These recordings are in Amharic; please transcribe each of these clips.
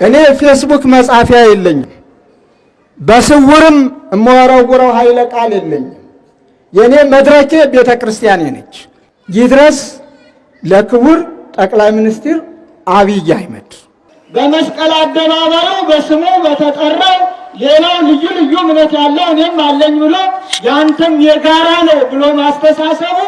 እኔ ፌስቡክ መጻፊያ የለኝም። በስውርም እመወረውረው ኃይለ ቃል የለኝም። የእኔ መድረኬ ቤተ ክርስቲያኔ ነች። ይድረስ ለክቡር ጠቅላይ ሚኒስትር አብይ አህመድ በመስቀል አደባባዩ በስሙ በተጠራው ሌላው ልዩ ልዩ እምነት ያለው እኔም አለኝ ብሎ ያንተም የጋራ ነው ብሎ ማስተሳሰቡ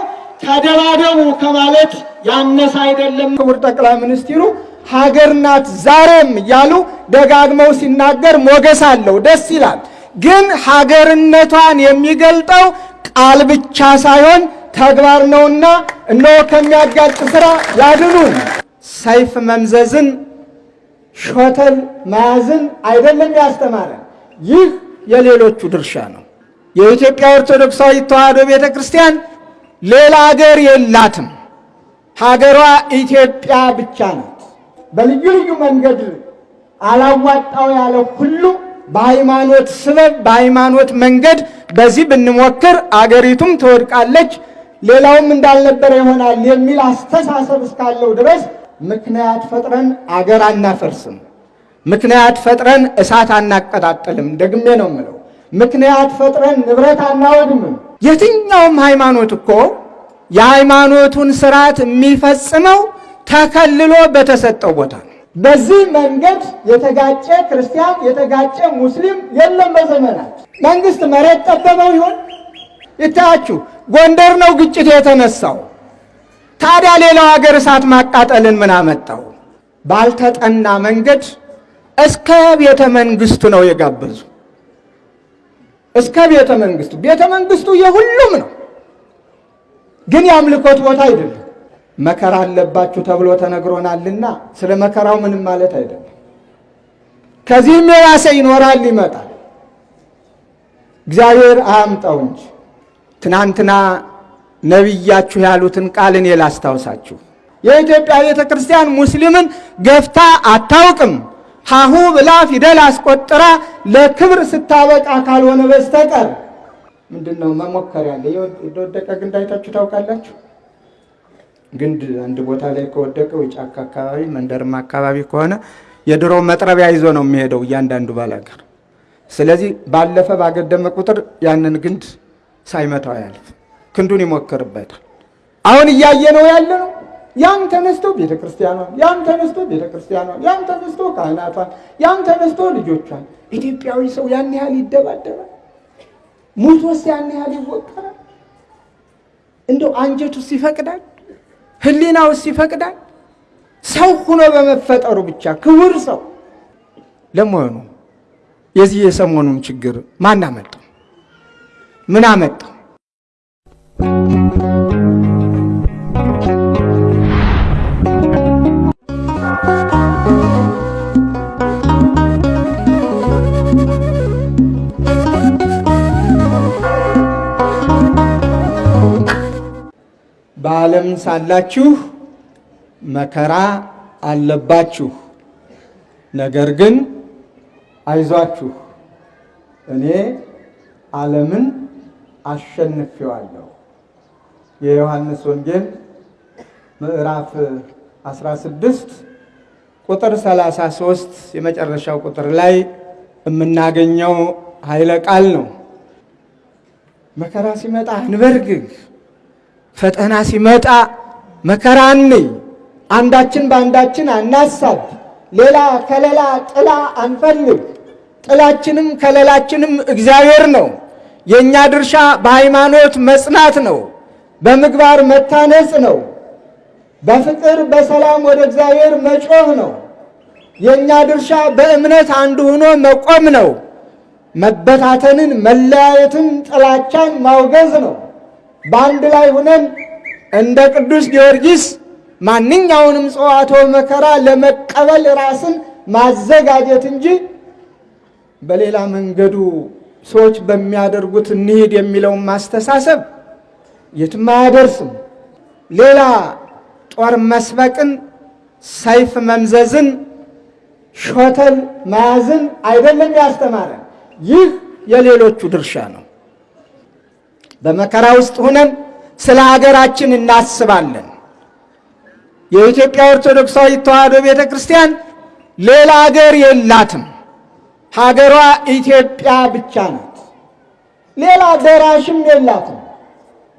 ተደባደቡ ከማለት ያነሰ አይደለም። ክቡር ጠቅላይ ሚኒስትሩ ሀገር ናት ዛሬም እያሉ ደጋግመው ሲናገር ሞገስ አለው፣ ደስ ይላል። ግን ሀገርነቷን የሚገልጠው ቃል ብቻ ሳይሆን ተግባር ነውና እነሆ ከሚያጋጭ ስራ ያድኑን። ሰይፍ መምዘዝን ሾተል መያዝን አይደለም ያስተማረን። ይህ የሌሎቹ ድርሻ ነው። የኢትዮጵያ ኦርቶዶክሳዊ ተዋሕዶ ቤተ ክርስቲያን ሌላ ሀገር የላትም። ሀገሯ ኢትዮጵያ ብቻ ናት። በልዩ ልዩ መንገድ አላዋጣው ያለ ሁሉ በሃይማኖት ስበብ በሃይማኖት መንገድ በዚህ ብንሞክር አገሪቱም ትወድቃለች፣ ሌላውም እንዳልነበረ ይሆናል የሚል አስተሳሰብ እስካለው ድረስ ምክንያት ፈጥረን አገር አናፈርስም። ምክንያት ፈጥረን እሳት አናቀጣጥልም። ደግሜ ነው የምለው፣ ምክንያት ፈጥረን ንብረት አናወድምም። የትኛውም ሃይማኖት እኮ የሃይማኖቱን ስርዓት የሚፈጽመው ተከልሎ በተሰጠው ቦታ ነው። በዚህ መንገድ የተጋጨ ክርስቲያን የተጋጨ ሙስሊም የለም። በዘመናት መንግስት መሬት ጠበበው ይሆን ይታያችሁ፣ ጎንደር ነው ግጭት የተነሳው። ታዲያ ሌላው ሀገር እሳት ማቃጠልን ምን አመጣው? ባልተጠና መንገድ እስከ ቤተ መንግስቱ ነው የጋበዙ። እስከ ቤተ መንግስቱ ቤተ መንግስቱ የሁሉም ነው፣ ግን የአምልኮት ቦታ አይደለም። መከራ አለባችሁ ተብሎ ተነግሮናልና ስለ መከራው ምንም ማለት አይደለም። ከዚህም የባሰ ይኖራል ይመጣል። እግዚአብሔር አያምጣው እንጂ ትናንትና ነቢያችሁ ያሉትን ቃል እኔ ላስታውሳችሁ። የኢትዮጵያ ቤተ ክርስቲያን ሙስሊምን ገፍታ አታውቅም። ሀሁ ብላ ፊደል አስቆጥራ ለክብር ስታበቃ ካልሆነ በስተቀር ምንድን ነው መሞከር ያለ የወደቀ ግንድ አይታችሁ ታውቃላችሁ? ግንድ አንድ ቦታ ላይ ከወደቀ ጫካ አካባቢ መንደርማ አካባቢ ከሆነ የድሮ መጥረቢያ ይዞ ነው የሚሄደው እያንዳንዱ ባላገር። ስለዚህ ባለፈ ባገደመ ቁጥር ያንን ግንድ ሳይመታው ያልፍ ክንዱን ይሞክርበታል። አሁን እያየ ነው ያለ ነው። ያን ተነስቶ ቤተ ክርስቲያኗን፣ ያን ተነስቶ ቤተ ክርስቲያኗን፣ ያን ተነስቶ ካህናቷን፣ ያን ተነስቶ ልጆቿን። ኢትዮጵያዊ ሰው ያን ያህል ይደባደባል? ሙቶስ ያን ያህል ይወቀራል? እንደው አንጀቱስ ይፈቅዳል? ህሊናውስ ይፈቅዳል? ሰው ሆኖ በመፈጠሩ ብቻ ክቡር ሰው። ለመሆኑ የዚህ የሰሞኑን ችግር ማን አመጣው? ምን አመጣው? በዓለም ሳላችሁ መከራ አለባችሁ፣ ነገር ግን አይዟችሁ እኔ ዓለምን አሸንፌዋለሁ። የዮሐንስ ወንጌል ምዕራፍ 16 ቁጥር 33 የመጨረሻው ቁጥር ላይ የምናገኘው ኃይለ ቃል ነው። መከራ ሲመጣ አንበርግግ፣ ፈተና ሲመጣ መከራ አንይ፣ አንዳችን በአንዳችን አናሳብ፣ ሌላ ከለላ ጥላ አንፈልግ። ጥላችንም ከለላችንም እግዚአብሔር ነው። የእኛ ድርሻ በሃይማኖት መጽናት ነው። በምግባር መታነጽ ነው። በፍቅር በሰላም ወደ እግዚአብሔር መጮህ ነው። የእኛ ድርሻ በእምነት አንድ ሆኖ መቆም ነው። መበታተንን፣ መለያየትን፣ ጥላቻን ማውገዝ ነው። በአንድ ላይ ሆነን እንደ ቅዱስ ጊዮርጊስ ማንኛውንም ጽዋቶ መከራ ለመቀበል ራስን ማዘጋጀት እንጂ በሌላ መንገዱ ሰዎች በሚያደርጉት እንሂድ የሚለውን ማስተሳሰብ የትም አያደርስም። ሌላ ጦር መስበቅን፣ ሰይፍ መምዘዝን፣ ሾተል መያዝን አይደለም ያስተማረን። ይህ የሌሎቹ ድርሻ ነው። በመከራ ውስጥ ሆነን ስለ ሀገራችን እናስባለን። የኢትዮጵያ ኦርቶዶክሳዊ ተዋሕዶ ቤተ ክርስቲያን ሌላ ሀገር የላትም። ሀገሯ ኢትዮጵያ ብቻ ናት። ሌላ ደራሽም የላትም።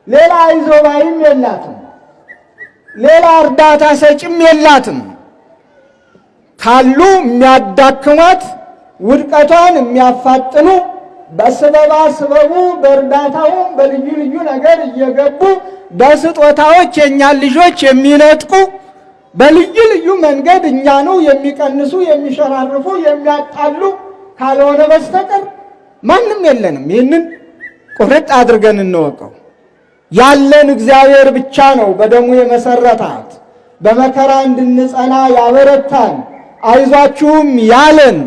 ሌላ አይዞባይም የላትም። ሌላ እርዳታ ሰጭም የላትም። ካሉ የሚያዳክሟት ውድቀቷን የሚያፋጥኑ በስበባ ስበቡ በእርዳታውም በልዩ ልዩ ነገር እየገቡ በስጦታዎች የእኛን ልጆች የሚነጥቁ በልዩ ልዩ መንገድ እኛኑ የሚቀንሱ የሚሸራርፉ የሚያጣሉ ካልሆነ በስተቀር ማንም የለንም። ይህንን ቁርጥ አድርገን እንወቀው። ያለን እግዚአብሔር ብቻ ነው በደሙ የመሰረታት በመከራ እንድንጸና ያበረታን አይዟችሁም ያለን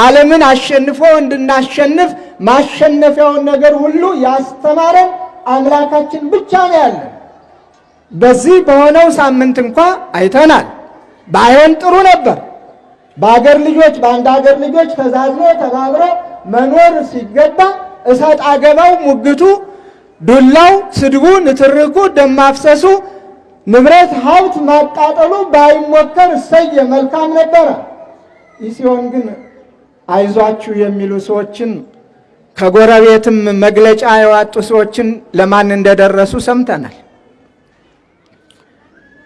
ዓለምን አሸንፎ እንድናሸንፍ ማሸነፊያውን ነገር ሁሉ ያስተማረን አምላካችን ብቻ ነው ያለን። በዚህ በሆነው ሳምንት እንኳ አይተናል። ባይሆን ጥሩ ነበር። በአገር ልጆች በአንድ አገር ልጆች ተዛዝኖ ተባብሮ መኖር ሲገባ እሰጥ አገባው፣ ሙግቱ፣ ዱላው፣ ስድቡ፣ ንትርኩ፣ ደም ማፍሰሱ፣ ንብረት ሀብት ማቃጠሉ ባይሞከር እሰየ መልካም ነበረ። ሲሆን ግን አይዟችሁ የሚሉ ሰዎችን ከጎረቤትም መግለጫ የዋጡ ሰዎችን ለማን እንደደረሱ ሰምተናል።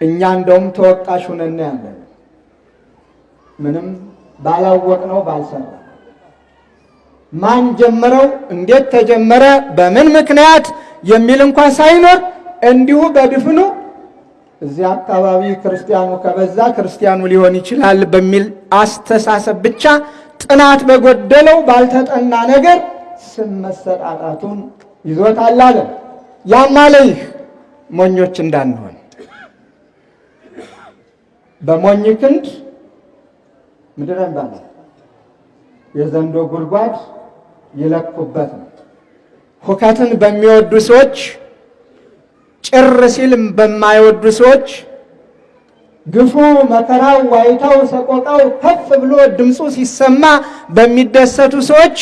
እኛ እንደውም ተወቃሽ ሁነን ያለን ምንም ባላወቅነው ባልሰራ ማን ጀመረው፣ እንዴት ተጀመረ፣ በምን ምክንያት የሚል እንኳ ሳይኖር እንዲሁ በድፍኑ እዚያ አካባቢ ክርስቲያኑ ከበዛ ክርስቲያኑ ሊሆን ይችላል በሚል አስተሳሰብ ብቻ ጥናት በጎደለው ባልተጠና ነገር ስም መሰጣጣቱን ይዞታል አለ። ይህ ሞኞች እንዳንሆን በሞኝ ክንድ ምድረ ባለ የዘንዶ ጉድጓድ ይለኩበት ነው። ሁከትን በሚወዱ ሰዎች፣ ጭር ሲል በማይወዱ ሰዎች፣ ግፉ፣ መከራው፣ ዋይታው፣ ሰቆቃው ከፍ ብሎ ድምፁ ሲሰማ በሚደሰቱ ሰዎች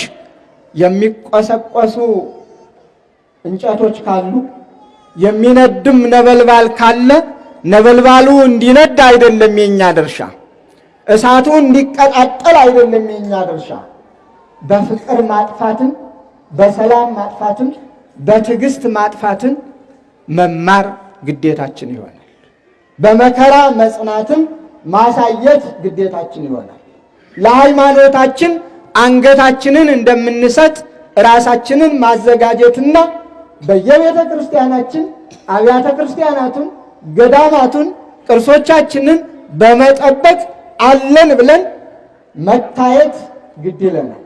የሚቆሰቆሱ እንጨቶች ካሉ የሚነድም ነበልባል ካለ ነበልባሉ እንዲነድ አይደለም የኛ ድርሻ። እሳቱ እንዲቀጣጠል አይደለም የኛ ድርሻ። በፍቅር ማጥፋትን፣ በሰላም ማጥፋትን፣ በትዕግስት ማጥፋትን መማር ግዴታችን ይሆናል። በመከራ መጽናትን ማሳየት ግዴታችን ይሆናል። ለሃይማኖታችን አንገታችንን እንደምንሰጥ ራሳችንን ማዘጋጀትና በየቤተ ክርስቲያናችን አብያተ ክርስቲያናቱን ገዳማቱን ቅርሶቻችንን በመጠበቅ አለን ብለን መታየት ግድ ይለናል።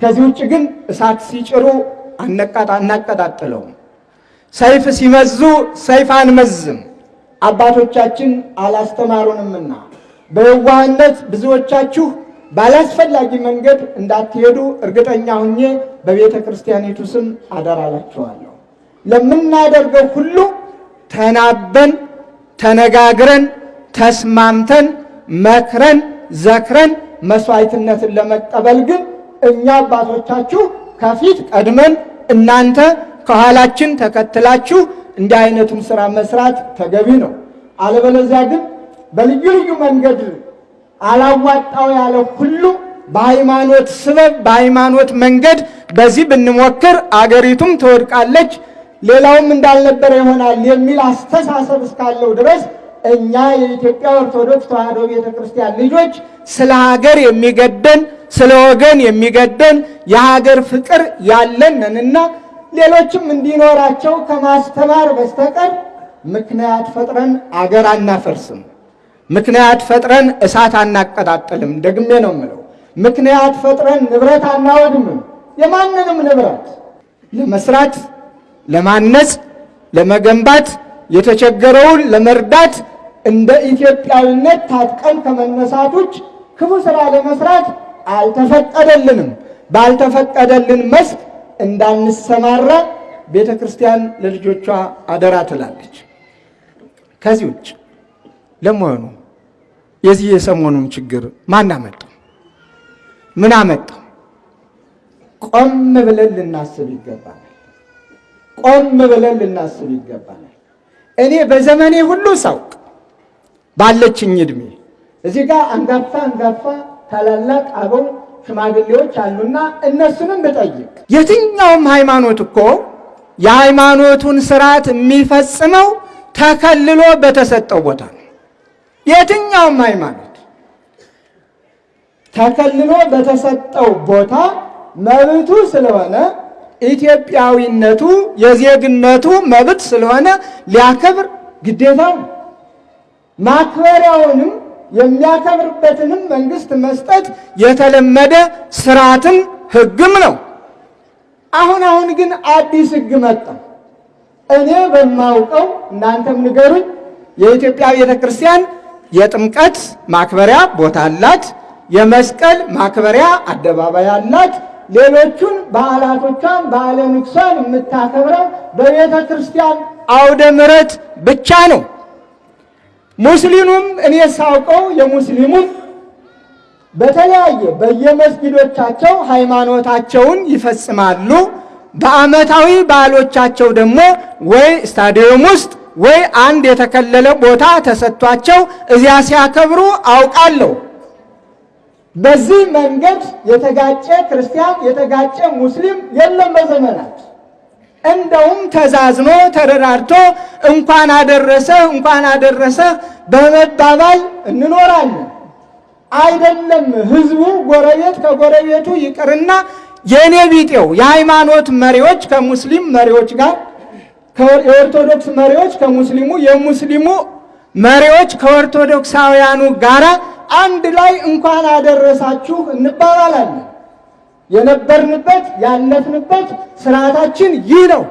ከዚህ ውጭ ግን እሳት ሲጭሩ አናቀጣጥለውም። ሰይፍ ሲመዙ ሰይፍ አንመዝም። አባቶቻችን አላስተማሩንምና በየዋህነት ብዙዎቻችሁ ባላስፈላጊ መንገድ እንዳትሄዱ እርግጠኛ ሁኜ በቤተ ክርስቲያኒቱ ስም አደራላችኋለሁ። ለምናደርገው ሁሉ ተናበን ተነጋግረን ተስማምተን መክረን ዘክረን መስዋዕትነትን ለመቀበል ግን እኛ አባቶቻችሁ ከፊት ቀድመን እናንተ ከኋላችን ተከትላችሁ እንዲህ አይነቱን ስራ መስራት ተገቢ ነው። አለበለዚያ ግን በልዩ ልዩ መንገድ አላዋጣው ያለ ሁሉ በሃይማኖት ስበብ በሃይማኖት መንገድ በዚህ ብንሞክር አገሪቱም ትወድቃለች፣ ሌላውም እንዳልነበረ ይሆናል የሚል አስተሳሰብ እስካለው ድረስ እኛ የኢትዮጵያ ኦርቶዶክስ ተዋሕዶ ቤተ ክርስቲያን ልጆች ስለ ሀገር የሚገደን ስለ ወገን የሚገደን የሀገር ፍቅር ያለንንና ሌሎችም እንዲኖራቸው ከማስተማር በስተቀር ምክንያት ፈጥረን አገር አናፈርስም። ምክንያት ፈጥረን እሳት አናቀጣጥልም። ደግሜ ነው የምለው፣ ምክንያት ፈጥረን ንብረት አናወድምም። የማንንም ንብረት ለመስራት፣ ለማነጽ፣ ለመገንባት፣ የተቸገረውን ለመርዳት እንደ ኢትዮጵያዊነት ታጥቀን ከመነሳት ውጭ ክፉ ስራ ለመስራት አልተፈቀደልንም። ባልተፈቀደልን መስክ እንዳንሰማራ ቤተ ክርስቲያን ለልጆቿ አደራ ትላለች። ከዚህ ውጭ ለመሆኑ የዚህ የሰሞኑን ችግር ማን አመጣው? ምን አመጣው? ቆም ብለን ልናስብ ይገባናል። ቆም ብለን ልናስብ ይገባናል። እኔ በዘመኔ ሁሉ ሳውቅ ባለችኝ እድሜ እዚህ ጋር አንጋፋ አንጋፋ ታላላቅ አበው ሽማግሌዎች አሉና እነሱንም ብጠይቅ የትኛውም ሃይማኖት እኮ የሃይማኖቱን ስርዓት የሚፈጽመው ተከልሎ በተሰጠው ቦታ ነው። የትኛውም ሃይማኖት ተከልሎ በተሰጠው ቦታ መብቱ ስለሆነ ኢትዮጵያዊነቱ የዜግነቱ መብት ስለሆነ ሊያከብር ግዴታው ማክበሪያውንም የሚያከብርበትንም መንግስት መስጠት የተለመደ ስርዓትም ሕግም ነው። አሁን አሁን ግን አዲስ ሕግ መጣ። እኔ በማውቀው እናንተም ንገሩኝ። የኢትዮጵያ ቤተ ክርስቲያን የጥምቀት ማክበሪያ ቦታ አላት። የመስቀል ማክበሪያ አደባባይ አላት። ሌሎቹን በዓላቶቿን በዓለ ንግሷን የምታከብረው በቤተ ክርስቲያን አውደ ምሕረት ብቻ ነው። ሙስሊሙም እኔ ሳውቀው የሙስሊሙም በተለያየ በየመስጊዶቻቸው ሃይማኖታቸውን ይፈጽማሉ። በዓመታዊ በዓሎቻቸው ደግሞ ወይ ስታዲየም ውስጥ ወይ አንድ የተከለለ ቦታ ተሰጥቷቸው እዚያ ሲያከብሩ አውቃለሁ። በዚህ መንገድ የተጋጨ ክርስቲያን የተጋጨ ሙስሊም የለም በዘመናት። እንደውም ተዛዝኖ ተረዳድቶ እንኳን አደረሰህ እንኳን አደረሰህ በመባባል እንኖራለን። አይደለም ህዝቡ ጎረቤት ከጎረቤቱ ይቅርና የእኔ ቢጤው የሃይማኖት መሪዎች ከሙስሊም መሪዎች ጋር የኦርቶዶክስ መሪዎች ከሙስሊሙ የሙስሊሙ መሪዎች ከኦርቶዶክሳውያኑ ጋር አንድ ላይ እንኳን አደረሳችሁ እንባባላለን። የነበርንበት ያለፍንበት ስርዓታችን ይህ ነው።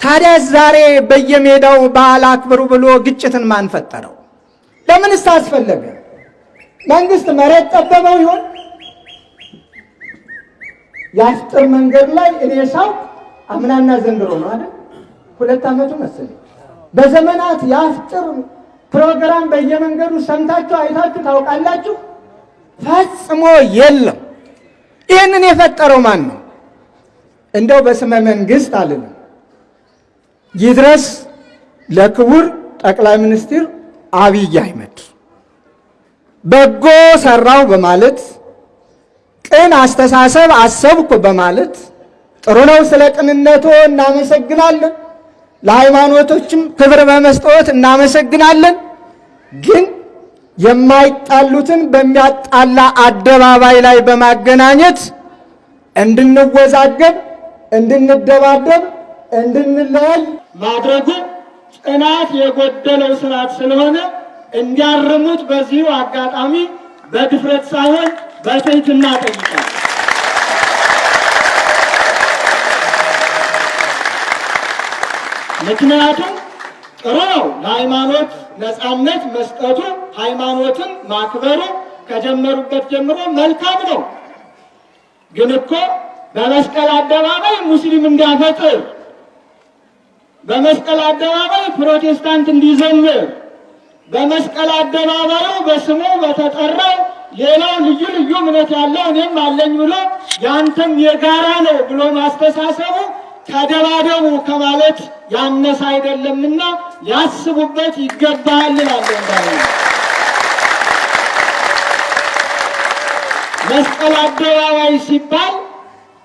ታዲያ ዛሬ በየሜዳው በዓል አክብሩ ብሎ ግጭትን ማን ፈጠረው? ለምንስ አስፈለገ? መንግስት መሬት ጠበበው ይሆን? የአፍጥር መንገድ ላይ እኔ ሳው አምናና ዘንድሮ ነው አይደል? ሁለት ዓመቱ መሰለኝ። በዘመናት የአፍጥር ፕሮግራም በየመንገዱ ሰምታችሁ አይታችሁ ታውቃላችሁ? ፈጽሞ የለም። ይህንን የፈጠረው ማን ነው? እንደው በስመ መንግስት አልልም። ይድረስ ለክቡር ጠቅላይ ሚኒስትር አብይ አህመድ በጎ ሰራው በማለት ቅን አስተሳሰብ አሰብኩ በማለት ጥሩ ነው። ስለ ቅንነቶ እናመሰግናለን። ለሃይማኖቶችም ክብር በመስጠት እናመሰግናለን። ግን የማይጣሉትን በሚያጣላ አደባባይ ላይ በማገናኘት እንድንወዛገብ፣ እንድንደባደብ፣ እንድንለያይ ማድረጉ ጽናት የጎደለው ስርዓት ስለሆነ እንዲያርሙት በዚሁ አጋጣሚ በድፍረት ሳይሆን በትህትና ጠይቃል። ምክንያቱም ጥሩ ነው ለሃይማኖት ነፃነት መስጠቱ፣ ሃይማኖትን ማክበሩ ከጀመሩበት ጀምሮ መልካም ነው። ግን እኮ በመስቀል አደባባይ ሙስሊም እንዲያፈጥር፣ በመስቀል አደባባይ ፕሮቴስታንት እንዲዘምር፣ በመስቀል አደባባዩ በስሙ በተጠራው ሌላው ልዩ ልዩ እምነት ያለው እኔም አለኝ ብሎ ያንተም የጋራ ነው ብሎ ማስተሳሰቡ ተደባደቡ ከማለት ያነሰ አይደለምና ሊያስቡበት ይገባል እላለሁ። መስቀል አደባባይ ሲባል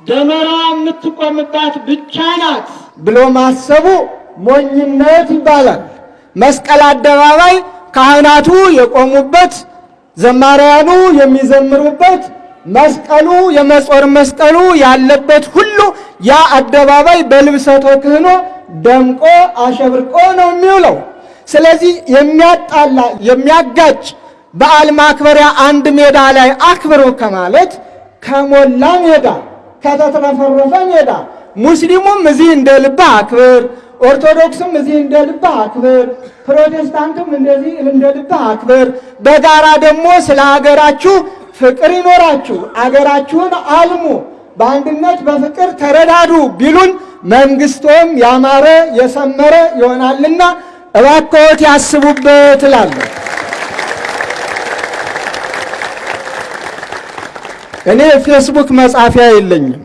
ደመራ የምትቆምባት ብቻ ናት ብሎ ማሰቡ ሞኝነት ይባላል። መስቀል አደባባይ ካህናቱ የቆሙበት፣ ዘማሪያኑ የሚዘምሩበት፣ መስቀሉ የመጾር መስቀሉ ያለበት ሁሉ ያ አደባባይ በልብሰቶ ክህኖ ደምቆ አሸብርቆ ነው የሚውለው። ስለዚህ የሚያጣላ የሚያጋጭ በዓል ማክበሪያ አንድ ሜዳ ላይ አክብሩ ከማለት ከሞላ ሜዳ ከተትረፈረፈ ሜዳ ሙስሊሙም እዚህ እንደ ልብህ አክብር፣ ኦርቶዶክስም እዚህ እንደ ልብህ አክብር፣ ፕሮቴስታንቱም እንደዚህ እንደ ልብህ አክብር። በጋራ ደግሞ ስለ ሀገራችሁ ፍቅር ይኖራችሁ፣ አገራችሁን አልሙ፣ በአንድነት በፍቅር ተረዳዱ ቢሉን መንግስቶም ያማረ የሰመረ ይሆናልና እባክዎት ያስቡበት እላለሁ። እኔ ፌስቡክ መጻፊያ የለኝም።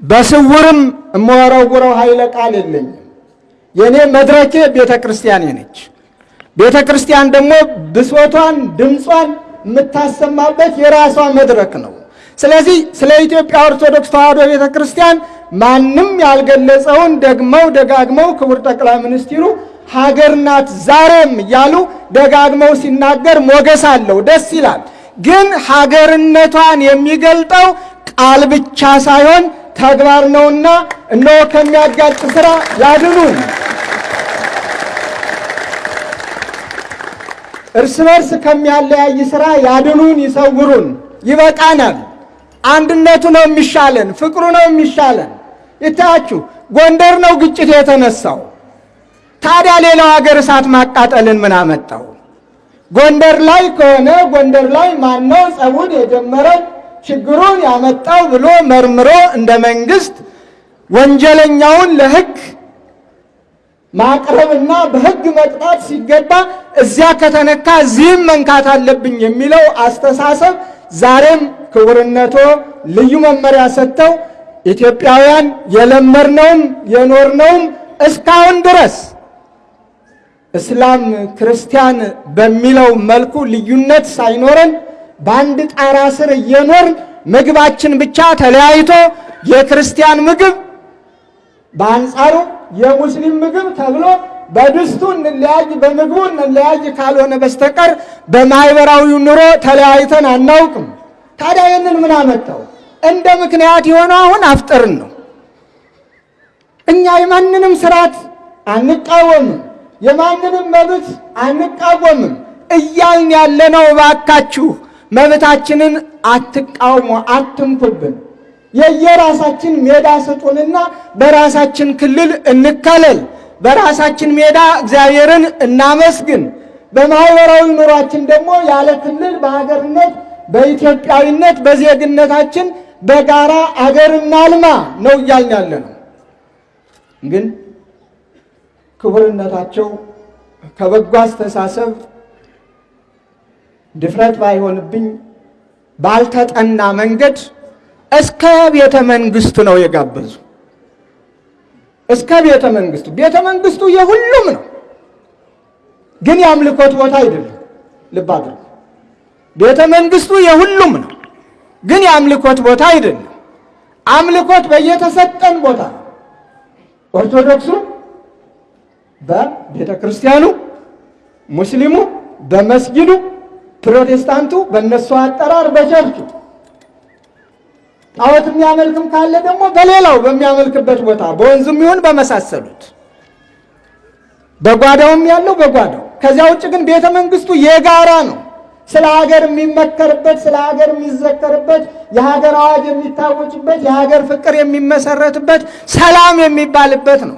በስውርም የምወረውረው ኃይለ ቃል የለኝም። የእኔ መድረኬ ቤተ ክርስቲያኔ ነች። ቤተ ክርስቲያን ደግሞ ብሶቷን፣ ድምጿን የምታሰማበት የራሷ መድረክ ነው። ስለዚህ ስለ ኢትዮጵያ ኦርቶዶክስ ተዋሕዶ ቤተ ክርስቲያን ማንም ያልገለጸውን ደግመው ደጋግመው ክቡር ጠቅላይ ሚኒስትሩ ሀገር ናት ዛሬም እያሉ ደጋግመው ሲናገር ሞገስ አለው፣ ደስ ይላል። ግን ሀገርነቷን የሚገልጠው ቃል ብቻ ሳይሆን ተግባር ነውና እነሆ ከሚያጋጭ ስራ ያድኑን። እርስ በርስ ከሚያለያይ ስራ ያድኑን፣ ይሰውሩን። ይበቃናል። አንድነቱ ነው የሚሻለን፣ ፍቅሩ ነው የሚሻለን። ይታያችሁ ጎንደር ነው ግጭት የተነሳው። ታዲያ ሌላው ሀገር እሳት ማቃጠልን ምን አመጣው? ጎንደር ላይ ከሆነ ጎንደር ላይ ማነው ጸቡን የጀመረው ችግሩን ያመጣው ብሎ መርምሮ እንደ መንግስት ወንጀለኛውን ለሕግ ማቅረብና በሕግ መቅጣት ሲገባ እዚያ ከተነካ እዚህም መንካት አለብኝ የሚለው አስተሳሰብ ዛሬም ክቡርነቶ ልዩ መመሪያ ሰጥተው ኢትዮጵያውያን የለመድነውም የኖርነውም እስካሁን ድረስ እስላም ክርስቲያን በሚለው መልኩ ልዩነት ሳይኖረን በአንድ ጣራ ስር እየኖርን ምግባችን ብቻ ተለያይቶ የክርስቲያን ምግብ በአንጻሩ የሙስሊም ምግብ ተብሎ በድስቱ እንለያይ በምግቡ እንለያይ ካልሆነ በስተቀር በማህበራዊ ኑሮ ተለያይተን አናውቅም። ታዲያ ይህንን ምን አመጣው? እንደ ምክንያት የሆነው አሁን አፍጠርን ነው። እኛ የማንንም ስርዓት አንቃወምም፣ የማንንም መብት አንቃወምም እያልን ያለነው እባካችሁ መብታችንን አትቃውሙ፣ አትንኩብን። የየራሳችን ሜዳ ስጡንና በራሳችን ክልል እንከለል። በራሳችን ሜዳ እግዚአብሔርን እናመስግን። በማህበራዊ ኑሯችን ደግሞ ያለ ክልል በሀገርነት በኢትዮጵያዊነት በዜግነታችን በጋራ አገር እናልማ ነው እያልን ያለ ነው። ግን ክቡርነታቸው ከበጎ አስተሳሰብ ድፍረት ባይሆንብኝ ባልተጠና መንገድ እስከ ቤተ መንግስቱ ነው የጋበዙ። እስከ ቤተ መንግስቱ ቤተ መንግስቱ የሁሉም ነው፣ ግን የአምልኮት ቦታ አይደለም። ልብ አድርጉ። ቤተ መንግስቱ የሁሉም ነው፣ ግን የአምልኮት ቦታ አይደለም። አምልኮት በየተሰጠን ቦታ ኦርቶዶክሱ በቤተ ክርስቲያኑ፣ ሙስሊሙ በመስጊዱ፣ ፕሮቴስታንቱ በእነሱ አጠራር በቸርቹ ጣዖት የሚያመልክም ካለ ደግሞ በሌላው በሚያመልክበት ቦታ በወንዙም ይሁን በመሳሰሉት በጓዳውም ያለው በጓዳው። ከዚያ ውጭ ግን ቤተ መንግስቱ የጋራ ነው። ስለ ሀገር የሚመከርበት፣ ስለ ሀገር የሚዘከርበት፣ የሀገር አዋጅ የሚታወጭበት፣ የሀገር ፍቅር የሚመሰረትበት፣ ሰላም የሚባልበት ነው።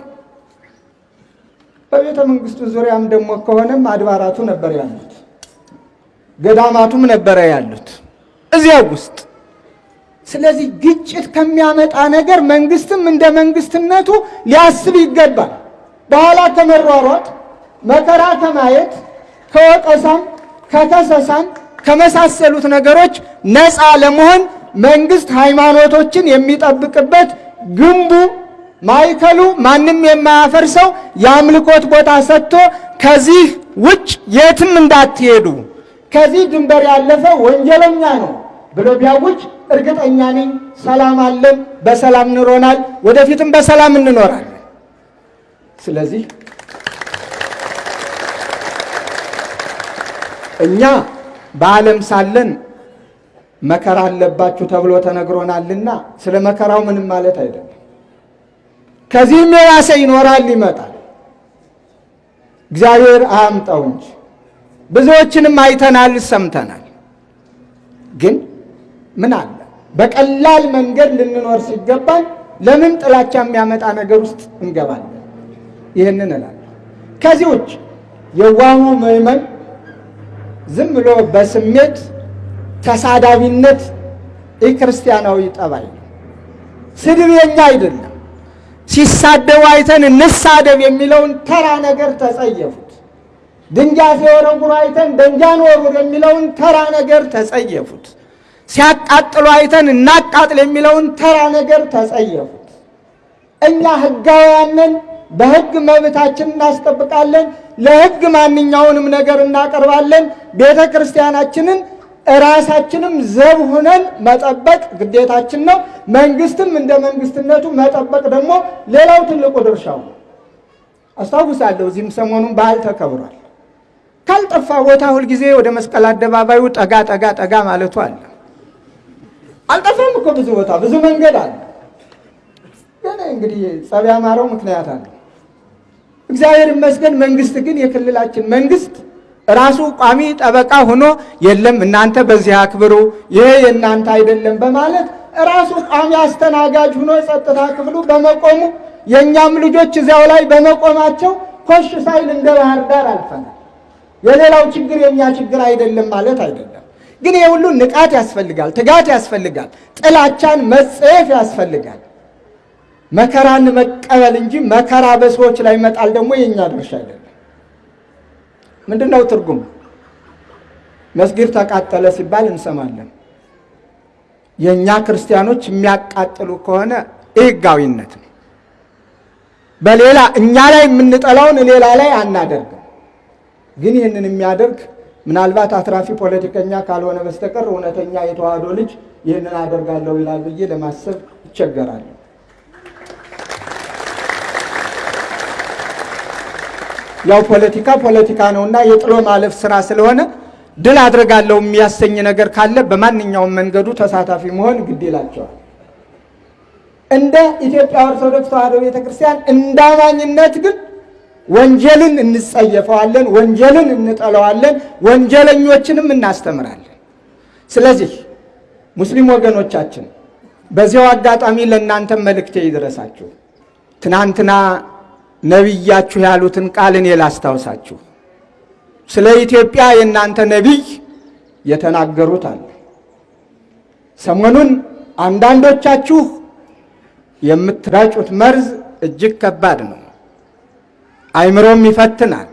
በቤተ መንግስቱ ዙሪያም ደግሞ ከሆነም አድባራቱ ነበር ያሉት፣ ገዳማቱም ነበረ ያሉት እዚያው ውስጥ ስለዚህ ግጭት ከሚያመጣ ነገር መንግስትም እንደ መንግስትነቱ ሊያስብ ይገባል። በኋላ ከመሯሯጥ መከራ ከማየት ከወቀሳም ከከሰሳም ከመሳሰሉት ነገሮች ነፃ ለመሆን መንግስት ሃይማኖቶችን የሚጠብቅበት ግንቡ ማዕከሉ ማንም የማያፈርሰው የአምልኮት ቦታ ሰጥቶ ከዚህ ውጭ የትም እንዳትሄዱ ከዚህ ድንበር ያለፈ ወንጀለኛ ነው ብሎ ቢያውጅ እርግጠኛ ነኝ ሰላም አለን፣ በሰላም እንኖራል፣ ወደፊትም በሰላም እንኖራለን። ስለዚህ እኛ በዓለም ሳለን መከራ አለባችሁ ተብሎ ተነግሮናልና ስለ መከራው ምንም ማለት አይደለም። ከዚህም የባሰ ይኖራል፣ ይመጣል። እግዚአብሔር አያምጣው እንጂ ብዙዎችንም አይተናል፣ ሰምተናል። ግን ምን አለ በቀላል መንገድ ልንኖር ሲገባን ለምን ጥላቻ የሚያመጣ ነገር ውስጥ እንገባለን? ይህንን እላለሁ። ከዚህ ውጭ የዋሁ ምዕመን ዝም ብሎ በስሜት ተሳዳቢነት የክርስቲያናዊ ጠባይ ነው። ስድብ የኛ አይደለም። ሲሳደቡ አይተን እንሳደብ የሚለውን ተራ ነገር ተጸየፉት። ድንጋይ ሲወረውሩ አይተን ደንጃን ወርውር የሚለውን ተራ ነገር ተጸየፉት። ሲያቃጥሉ አይተን እናቃጥል የሚለውን ተራ ነገር ተጸየፉት። እኛ ሕጋውያንን በሕግ መብታችን እናስጠብቃለን። ለሕግ ማንኛውንም ነገር እናቀርባለን። ቤተ ክርስቲያናችንን እራሳችንም ዘብ ሆነን መጠበቅ ግዴታችን ነው። መንግስትም እንደ መንግስትነቱ መጠበቅ ደግሞ ሌላው ትልቁ ድርሻው ነው። አስታውሳለሁ እዚህም ሰሞኑን በዓል ተከብሯል። ካልጠፋ ቦታ ሁልጊዜ ወደ መስቀል አደባባዩ ጠጋ ጠጋ ጠጋ ማለቱ አለ። አልጠፋም እኮ ብዙ ቦታ ብዙ መንገድ አለ። ግን እንግዲህ ጸብ ያማረው ምክንያት አለ። እግዚአብሔር ይመስገን። መንግስት ግን የክልላችን መንግስት ራሱ ቋሚ ጠበቃ ሆኖ የለም እናንተ በዚህ አክብሩ፣ ይሄ የእናንተ አይደለም በማለት ራሱ ቋሚ አስተናጋጅ ሆኖ የጸጥታ ክፍሉ በመቆሙ የእኛም ልጆች እዚያው ላይ በመቆማቸው ኮሽ ሳይል እንደ ባህር ዳር አልፈናል። የሌላው ችግር የእኛ ችግር አይደለም ማለት አይደለም። ግን ይህ ሁሉ ንቃት ያስፈልጋል፣ ትጋት ያስፈልጋል፣ ጥላቻን መጸየፍ ያስፈልጋል። መከራን መቀበል እንጂ መከራ በሰዎች ላይ መጣል ደግሞ የእኛ ድርሻ አይደለም። ምንድን ነው ትርጉም? መስጊድ ተቃጠለ ሲባል እንሰማለን። የእኛ ክርስቲያኖች የሚያቃጥሉ ከሆነ ሕጋዊነት ነው። በሌላ እኛ ላይ የምንጠላውን ሌላ ላይ አናደርግም። ግን ይህንን የሚያደርግ ምናልባት አትራፊ ፖለቲከኛ ካልሆነ በስተቀር እውነተኛ የተዋህዶ ልጅ ይህንን አደርጋለሁ ይላል ብዬ ለማሰብ ይቸገራለሁ። ያው ፖለቲካ ፖለቲካ ነውና የጥሎ ማለፍ ስራ ስለሆነ ድል አድርጋለሁ የሚያሰኝ ነገር ካለ በማንኛውም መንገዱ ተሳታፊ መሆን ግድ ይላቸዋል። እንደ ኢትዮጵያ ኦርቶዶክስ ተዋሕዶ ቤተክርስቲያን እንደ አማኝነት ግን ወንጀልን እንጸየፈዋለን፣ ወንጀልን እንጠለዋለን፣ ወንጀለኞችንም እናስተምራለን። ስለዚህ ሙስሊም ወገኖቻችን በዚያው አጋጣሚ ለእናንተም መልእክቴ ይድረሳችሁ። ትናንትና ነቢያችሁ ያሉትን ቃል እኔ ላስታውሳችሁ። ስለ ኢትዮጵያ የእናንተ ነቢይ የተናገሩት አለ። ሰሞኑን አንዳንዶቻችሁ የምትረጩት መርዝ እጅግ ከባድ ነው፣ አይምሮም ይፈትናል።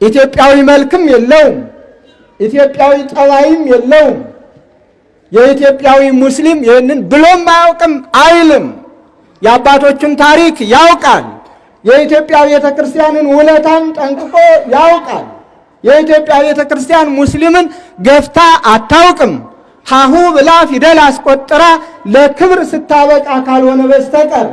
ኢትዮጵያዊ መልክም የለውም፣ ኢትዮጵያዊ ጠባይም የለውም። የኢትዮጵያዊ ሙስሊም ይህንን ብሎም አያውቅም አይልም። የአባቶቹን ታሪክ ያውቃል። የኢትዮጵያ ቤተ ክርስቲያንን ውለታን ጠንቅቆ ያውቃል። የኢትዮጵያ ቤተ ክርስቲያን ሙስሊምን ገፍታ አታውቅም። ሀሁ ብላ ፊደል አስቆጥራ ለክብር ስታበቃ ካልሆነ በስተቀር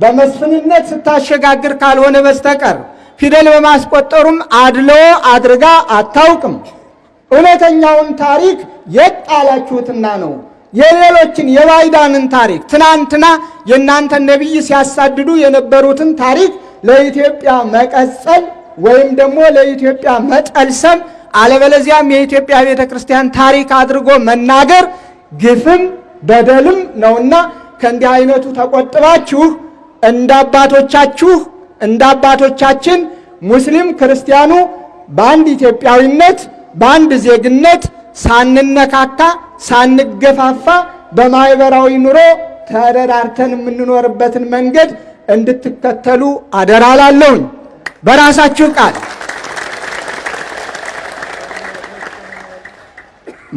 በመስፍንነት ስታሸጋግር ካልሆነ በስተቀር ፊደል በማስቆጠሩም አድሎ አድርጋ አታውቅም። እውነተኛውን ታሪክ የት ጣላችሁትና ነው? የሌሎችን የባይዳንን ታሪክ ትናንትና የእናንተን ነቢይ ሲያሳድዱ የነበሩትን ታሪክ ለኢትዮጵያ መቀጸል ወይም ደግሞ ለኢትዮጵያ መጠልሰም አለበለዚያም የኢትዮጵያ ቤተ ክርስቲያን ታሪክ አድርጎ መናገር ግፍም በደልም ነውና ከእንዲህ አይነቱ ተቆጥባችሁ እንደ አባቶቻችሁ እንደ አባቶቻችን ሙስሊም ክርስቲያኑ በአንድ ኢትዮጵያዊነት በአንድ ዜግነት ሳንነካካ ሳንገፋፋ በማህበራዊ ኑሮ ተደራርተን የምንኖርበትን መንገድ እንድትከተሉ አደራ በራሳችሁ ቃል።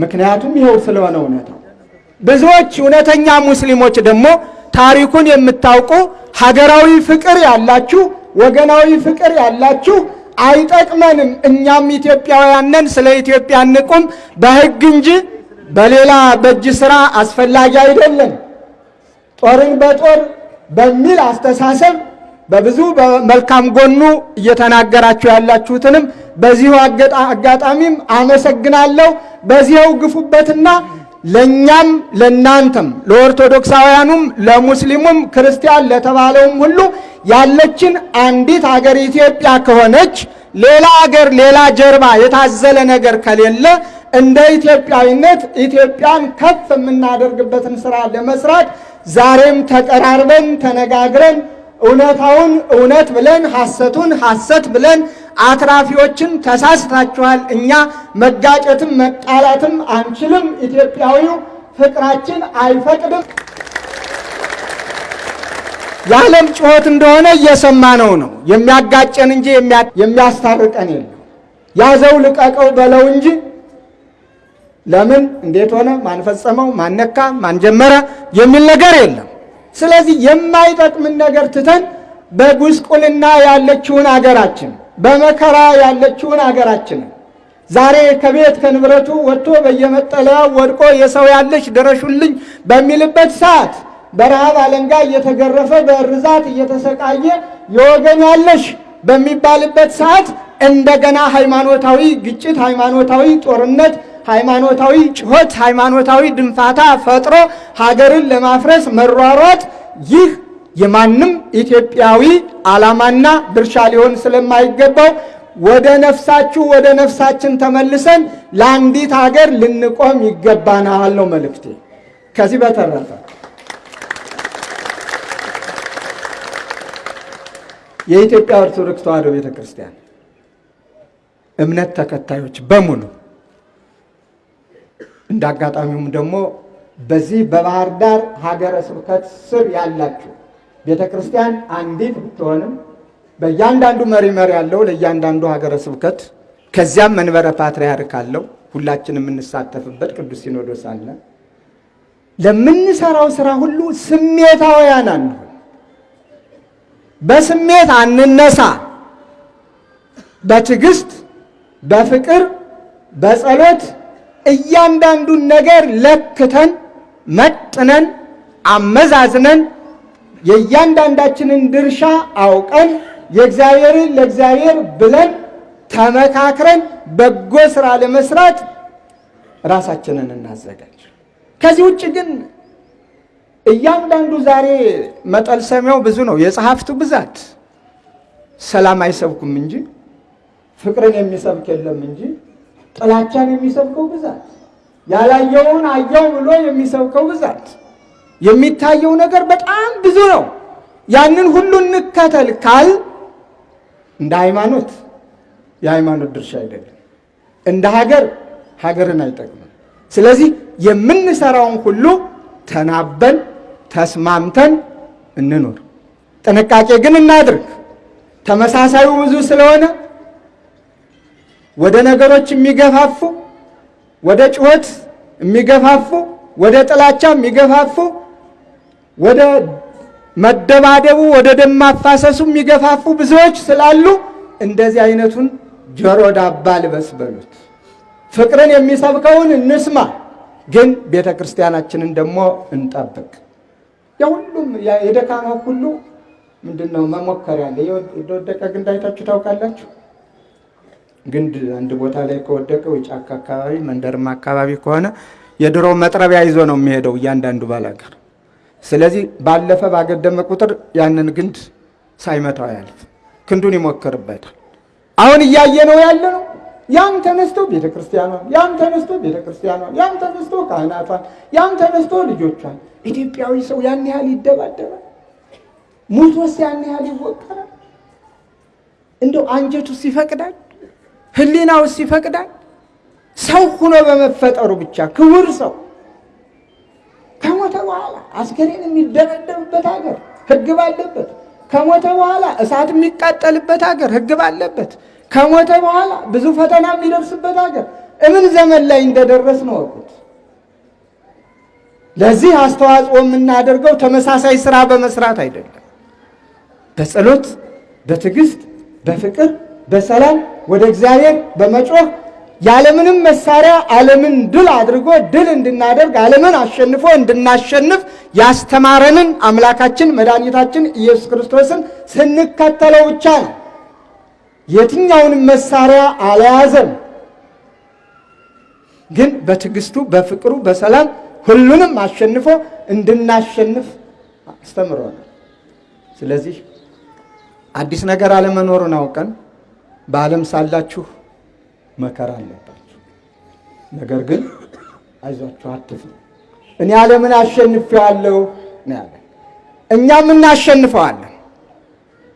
ምክንያቱም ይኸው ስለሆነ እውነታው። ብዙዎች እውነተኛ ሙስሊሞች ደግሞ ታሪኩን የምታውቁ ሀገራዊ ፍቅር ያላችሁ፣ ወገናዊ ፍቅር ያላችሁ አይጠቅመንም፣ እኛም ኢትዮጵያውያን ነን፣ ስለ ኢትዮጵያ እንቁም በሕግ እንጂ በሌላ በእጅ ስራ አስፈላጊ አይደለም። ጦርን በጦር በሚል አስተሳሰብ በብዙ በመልካም ጎኑ እየተናገራችሁ ያላችሁትንም በዚሁ አጋጣሚም አመሰግናለሁ። በዚያው ግፉበትና ለእኛም ለእናንተም ለኦርቶዶክሳውያኑም ለሙስሊሙም ክርስቲያን ለተባለውም ሁሉ ያለችን አንዲት አገር ኢትዮጵያ ከሆነች ሌላ አገር ሌላ ጀርባ የታዘለ ነገር ከሌለ እንደ ኢትዮጵያዊነት ኢትዮጵያን ከፍ የምናደርግበትን ስራ ለመስራት ዛሬም ተቀራርበን ተነጋግረን እውነታውን እውነት ብለን ሐሰቱን ሐሰት ብለን አትራፊዎችን ተሳስታችኋል፣ እኛ መጋጨትም መጣላትም አንችልም፣ ኢትዮጵያዊው ፍቅራችን አይፈቅድም። የዓለም ጩኸት እንደሆነ እየሰማነው ነው። የሚያጋጨን እንጂ የሚያስታርቀን የለም። ያዘው ልቀቀው በለው እንጂ ለምን እንዴት ሆነ ማን ፈጸመው ማን ነካ ማን ጀመረ የሚል ነገር የለም። ስለዚህ የማይጠቅምን ነገር ትተን በጉስቁልና ያለችውን አገራችን በመከራ ያለችውን አገራችንን ዛሬ ከቤት ከንብረቱ ወጥቶ በየመጠለያው ወድቆ የሰው ያለሽ ድረሹልኝ በሚልበት ሰዓት በረሃብ አለንጋ እየተገረፈ በእርዛት እየተሰቃየ የወገን ያለሽ በሚባልበት ሰዓት እንደገና ሃይማኖታዊ ግጭት፣ ሃይማኖታዊ ጦርነት፣ ሃይማኖታዊ ጭሆት፣ ሃይማኖታዊ ድንፋታ ፈጥሮ ሀገርን ለማፍረስ መሯሯጥ ይህ የማንም ኢትዮጵያዊ ዓላማና ድርሻ ሊሆን ስለማይገባው ወደ ነፍሳችሁ ወደ ነፍሳችን ተመልሰን ለአንዲት ሀገር ልንቆም ይገባናል ነው መልእክቴ። ከዚህ በተረፈ የኢትዮጵያ ኦርቶዶክስ ተዋሕዶ ቤተ ክርስቲያን እምነት ተከታዮች በሙሉ እንደ አጋጣሚውም ደግሞ በዚህ በባህር ዳር ሀገረ ስብከት ስር ያላችሁ ቤተ ክርስቲያን አንዲት ብትሆንም በእያንዳንዱ መሪ መሪ ያለው ለእያንዳንዱ ሀገረ ስብከት ከዚያም መንበረ ፓትርያርክ አለው። ሁላችን የምንሳተፍበት ቅዱስ ሲኖዶስ አለ። ለምንሰራው ስራ ሁሉ ስሜታውያን አንሁን። በስሜት አንነሳ። በትዕግስት፣ በፍቅር፣ በጸሎት እያንዳንዱን ነገር ለክተን መጥነን አመዛዝነን የእያንዳንዳችንን ድርሻ አውቀን የእግዚአብሔርን ለእግዚአብሔር ብለን ተመካክረን በጎ ስራ ለመስራት ራሳችንን እናዘጋጅ። ከዚህ ውጭ ግን እያንዳንዱ ዛሬ መጠልሰሚያው ብዙ ነው። የጸሐፍቱ ብዛት ሰላም አይሰብኩም እንጂ ፍቅርን የሚሰብክ የለም እንጂ ጥላቻን የሚሰብከው ብዛት፣ ያላየውን አየው ብሎ የሚሰብከው ብዛት፣ የሚታየው ነገር በጣም ብዙ ነው። ያንን ሁሉ እንከተል ካል እንደ ሃይማኖት የሃይማኖት ድርሻ አይደለም፣ እንደ ሀገር ሀገርን አይጠቅምም። ስለዚህ የምንሰራውን ሁሉ ተናበን ተስማምተን እንኖር። ጥንቃቄ ግን እናድርግ። ተመሳሳዩ ብዙ ስለሆነ ወደ ነገሮች የሚገፋፉ ወደ ጩኸት የሚገፋፉ ወደ ጥላቻ የሚገፋፉ ወደ መደባደቡ ወደ ደም ማፋሰሱ የሚገፋፉ ብዙዎች ስላሉ እንደዚህ አይነቱን ጆሮ ዳባ ልበስ በሉት። ፍቅርን የሚሰብከውን እንስማ፣ ግን ቤተ ክርስቲያናችንን ደግሞ እንጠብቅ። የሁሉም የደካማው ሁሉ ምንድን ነው መሞከሪያ አለ። የወደቀ ግንድ አይታችሁ ታውቃላችሁ? ግንድ አንድ ቦታ ላይ ከወደቀ ጫካ አካባቢ መንደርማ አካባቢ ከሆነ የድሮ መጥረቢያ ይዞ ነው የሚሄደው እያንዳንዱ ባላገር። ስለዚህ ባለፈ ባገደመ ቁጥር ያንን ግንድ ሳይመታው ያልፍ ክንዱን ይሞክርበታል። አሁን እያየ ነው ያለ ነው። ያም ተነስቶ ቤተ ክርስቲያኗን፣ ያም ተነስቶ ቤተ ክርስቲያኗን፣ ያም ተነስቶ ካህናቷን፣ ያም ተነስቶ ልጆቿን። ኢትዮጵያዊ ሰው ያን ያህል ይደባደባል? ሙቶስ ያን ያህል ይወቀራል? እንደው አንጀቱስ ይፈቅዳል? ህሊናውስ ይፈቅዳል? ሰው ሆኖ በመፈጠሩ ብቻ ክቡር ሰው ከሞተ በኋላ አስከሬን የሚደበደብበት ሀገር ህግ ባለበት፣ ከሞተ በኋላ እሳት የሚቃጠልበት ሀገር ህግ ባለበት፣ ከሞተ በኋላ ብዙ ፈተና የሚደርስበት ሀገር እምን ዘመን ላይ እንደደረስ ነው ወቁት። ለዚህ አስተዋጽኦ የምናደርገው ተመሳሳይ ስራ በመስራት አይደለም። በጸሎት በትዕግስት በፍቅር በሰላም ወደ እግዚአብሔር በመጮህ ያለምንም መሳሪያ ዓለምን ድል አድርጎ ድል እንድናደርግ ዓለምን አሸንፎ እንድናሸንፍ ያስተማረንን አምላካችን መድኃኒታችን ኢየሱስ ክርስቶስን ስንከተለው ብቻ ነው። የትኛውንም መሳሪያ አልያዘም፣ ግን በትዕግስቱ በፍቅሩ በሰላም ሁሉንም አሸንፎ እንድናሸንፍ አስተምሮናል። ስለዚህ አዲስ ነገር አለመኖሩን አውቀን በዓለም ሳላችሁ መከራ አለባችሁ። ነገር ግን አይዟችሁ አትፍሩ፣ እኔ ዓለምን አሸንፌዋለሁ ነው ያለ። እኛም እናሸንፈዋለን።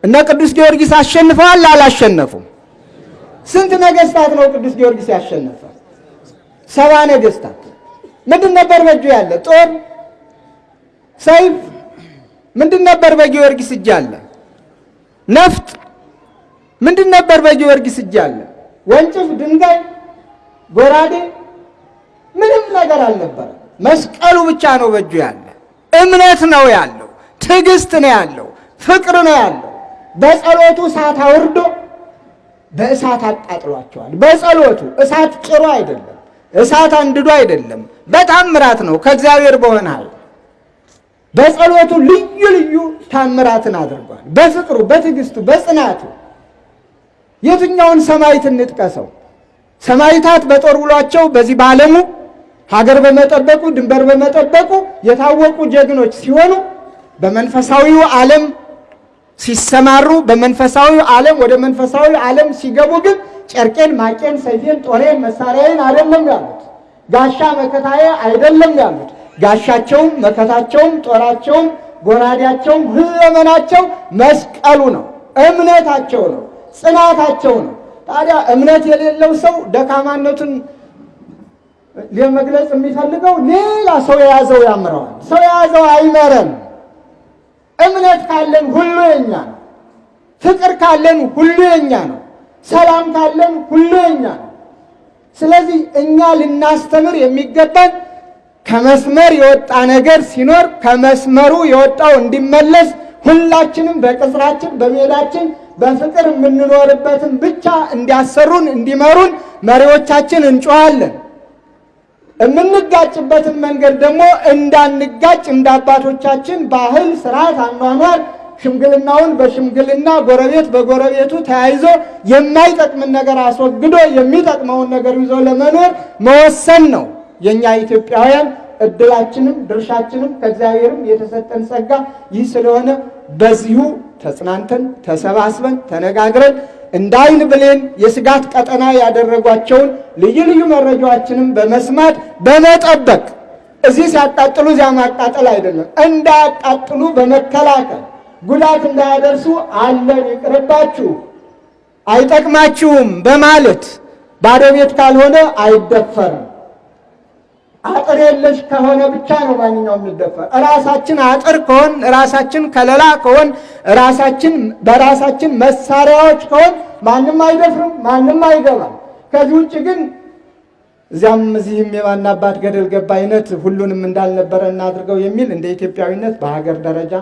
እነ ቅዱስ ጊዮርጊስ አሸንፈዋል አላሸነፉም? ስንት ነገስታት ነው ቅዱስ ጊዮርጊስ ያሸነፈ? ሰባ ነገስታት። ምንድን ነበር በእጁ ያለ? ጦር፣ ሰይፍ። ምንድን ነበር በጊዮርጊስ እጅ አለ? ነፍጥ። ምንድን ነበር በጊዮርጊስ እጅ አለ? ወንጭፍ፣ ድንጋይ፣ ጎራዴ ምንም ነገር አልነበረ። መስቀሉ ብቻ ነው በእጁ ያለ። እምነት ነው ያለው፣ ትዕግስት ነው ያለው፣ ፍቅር ነው ያለው። በጸሎቱ እሳት አውርዶ በእሳት አቃጥሏቸዋል። በጸሎቱ እሳት ጭሮ አይደለም፣ እሳት አንድዶ አይደለም፣ በታምራት ነው ከእግዚአብሔር በሆነ ኃይል በጸሎቱ ልዩ ልዩ ታምራትን አድርጓል። በፍቅሩ፣ በትዕግስቱ፣ በጽናቱ የትኛውን ሰማዕት እንጥቀሰው? ሰማዕታት በጦር ውሏቸው በዚህ በዓለሙ ሀገር በመጠበቁ ድንበር በመጠበቁ የታወቁ ጀግኖች ሲሆኑ በመንፈሳዊው ዓለም ሲሰማሩ በመንፈሳዊው ዓለም ወደ መንፈሳዊ ዓለም ሲገቡ ግን ጨርቄን፣ ማቄን፣ ሰይፌን፣ ጦሬን፣ መሳሪያዬን አይደለም ያሉት። ጋሻ መከታዬ አይደለም ያሉት። ጋሻቸውም መከታቸውም ጦራቸውም ጎራዴያቸውም ሁለመናቸው መስቀሉ ነው፣ እምነታቸው ነው፣ ጽናታቸው ነው። ታዲያ እምነት የሌለው ሰው ደካማነቱን ለመግለጽ የሚፈልገው ሌላ ሰው የያዘው ያምረዋል። ሰው የያዘው አይመረም። እምነት ካለን ሁሉ የኛ ነው። ፍቅር ካለን ሁሉ የኛ ነው። ሰላም ካለን ሁሉ የኛ ነው። ስለዚህ እኛ ልናስተምር የሚገባን ከመስመር የወጣ ነገር ሲኖር ከመስመሩ የወጣው እንዲመለስ ሁላችንም በቅጽራችን በሜዳችን በፍቅር የምንኖርበትን ብቻ እንዲያሰሩን እንዲመሩን መሪዎቻችን እንጮኻለን። የምንጋጭበትን መንገድ ደግሞ እንዳንጋጭ እንደ አባቶቻችን ባህል፣ ስርዓት፣ አኗኗር ሽምግልናውን በሽምግልና ጎረቤት በጎረቤቱ ተያይዞ የማይጠቅምን ነገር አስወግዶ የሚጠቅመውን ነገር ይዞ ለመኖር መወሰን ነው። የእኛ ኢትዮጵያውያን እድላችንም ድርሻችንም ከእግዚአብሔርም የተሰጠን ጸጋ ይህ ስለሆነ በዚሁ ተጽናንተን ተሰባስበን ተነጋግረን እንደ ዓይን ብሌን የስጋት ቀጠና ያደረጓቸውን ልዩ ልዩ መረጃዎችንም በመስማት በመጠበቅ እዚህ ሲያቃጥሉ እዚያ ማቃጠል አይደለም፣ እንዳያቃጥሉ በመከላከል ጉዳት እንዳያደርሱ አለን። ይቅርባችሁ፣ አይጠቅማችሁም በማለት ባዶ ቤት ካልሆነ አይደፈርም። አጥር የለሽ ከሆነ ብቻ ነው ማንኛውም የሚደፈር። ራሳችን አጥር ከሆን ራሳችን ከለላ ከሆን ራሳችን በራሳችን መሳሪያዎች ከሆን ማንም አይደፍርም፣ ማንም አይገባም። ከዚህ ውጭ ግን እዚያም እዚህም የማና አባት ገደል ገባ አይነት ሁሉንም እንዳልነበረ እናድርገው የሚል እንደ ኢትዮጵያዊነት በሀገር ደረጃ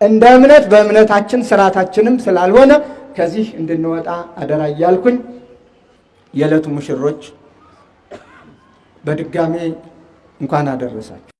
እንደ እምነት በእምነታችን ስርዓታችንም ስላልሆነ ከዚህ እንድንወጣ አደራ እያልኩኝ የዕለቱ ሙሽሮች በድጋሜ እንኳን አደረሳችሁ።